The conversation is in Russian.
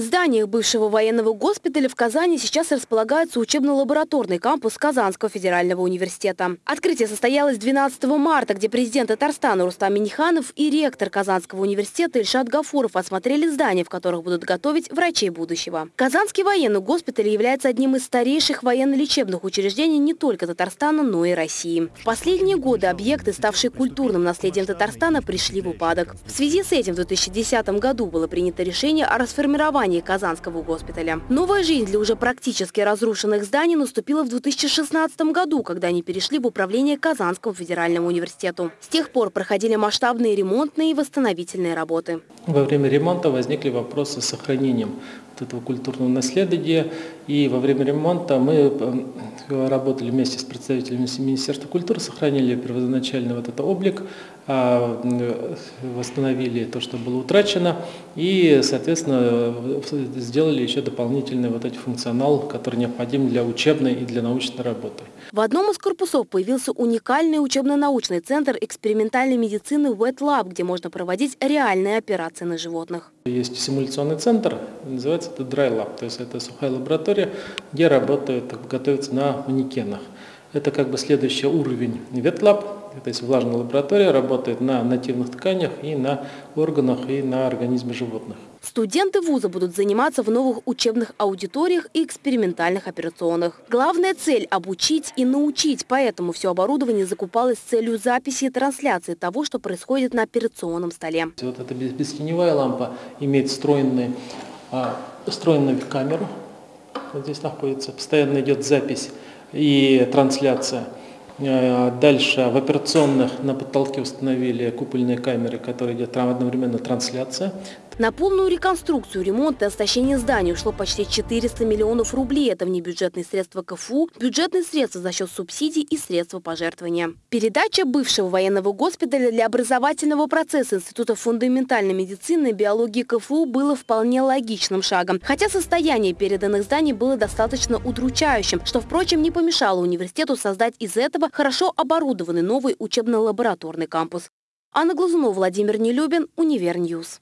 В зданиях бывшего военного госпиталя в Казани сейчас располагается учебно-лабораторный кампус Казанского федерального университета. Открытие состоялось 12 марта, где президент Татарстана Рустам Миниханов и ректор Казанского университета Ильшат Гафуров осмотрели здания, в которых будут готовить врачей будущего. Казанский военный госпиталь является одним из старейших военно-лечебных учреждений не только Татарстана, но и России. В последние годы объекты, ставшие культурным наследием Татарстана, пришли в упадок. В связи с этим в 2010 году было принято решение о расформировании здании Казанского госпиталя. Новая жизнь для уже практически разрушенных зданий наступила в 2016 году, когда они перешли в управление Казанскому федеральному университету. С тех пор проходили масштабные ремонтные и восстановительные работы. Во время ремонта возникли вопросы с сохранением вот этого культурного наследия. И во время ремонта мы э, работали вместе с представителями Министерства культуры, сохранили первоначальный вот этот облик, а, э, восстановили то, что было утрачено, и, соответственно, сделали еще дополнительный вот этот функционал, который необходим для учебной и для научной работы. В одном из корпусов появился уникальный учебно-научный центр экспериментальной медицины Wet Lab, где можно проводить реальные операции на животных. Есть симуляционный центр, называется это Dry Lab, то есть это сухая лаборатория, где работают, готовятся на манекенах. Это как бы следующий уровень Lab, то есть влажная лаборатория работает на нативных тканях и на органах и на организме животных. Студенты вуза будут заниматься в новых учебных аудиториях и экспериментальных операционных. Главная цель – обучить и научить, поэтому все оборудование закупалось с целью записи и трансляции того, что происходит на операционном столе. Вот эта бестеневая лампа имеет встроенную, а, встроенную камеру. Вот здесь находится. Постоянно идет запись и трансляция. Э, дальше в операционных на потолке установили купольные камеры, которые идет одновременно трансляция. На полную реконструкцию, ремонт и оснащение зданий ушло почти 400 миллионов рублей. Это внебюджетные средства КФУ, бюджетные средства за счет субсидий и средства пожертвования. Передача бывшего военного госпиталя для образовательного процесса Института фундаментальной медицины и биологии КФУ было вполне логичным шагом. Хотя состояние переданных зданий было достаточно удручающим, что, впрочем, не помешало университету создать из этого хорошо оборудованный новый учебно-лабораторный кампус. Анна Глазунова, Владимир Нелюбин, Универ News.